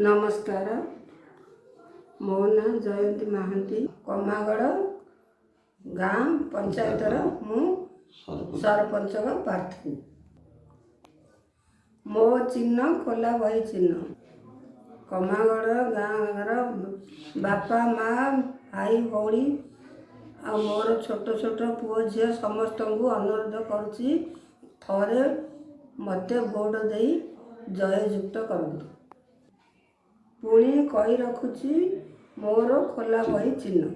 ନମସ୍କାର। ମୋ ନାଁ ଜୟନ୍ତୀ ମହାନ୍ତି। କମାଗଡ଼ ଗାଁ ପଞ୍ଚାୟତର ମୁଁ ସରପଞ୍ଚଙ୍କ ପ୍ରାର୍ଥୀ। ମୋ ଚିହ୍ନ ଖୋଲା ବହି ଚିହ୍ନ। କମାଗଡ଼ ଗାଁର ବାପା ମା ଭାଇ ଭଉଣୀ ଆଉ ମୋର ଛୋଟ ଛୋଟ ପୁଅ ଝିଅ ସମସ୍ତଙ୍କୁ ଅନୁରୋଧ କରୁଛି ଥରେ ମୋତେ ଭୋଟ ଦେଇ ଜୟଯୁକ୍ତ କରନ୍ତୁ। ପୁଣି କହି ରଖୁଛି ମୋର ଖୋଲା ବହି ଚିହ୍ନ।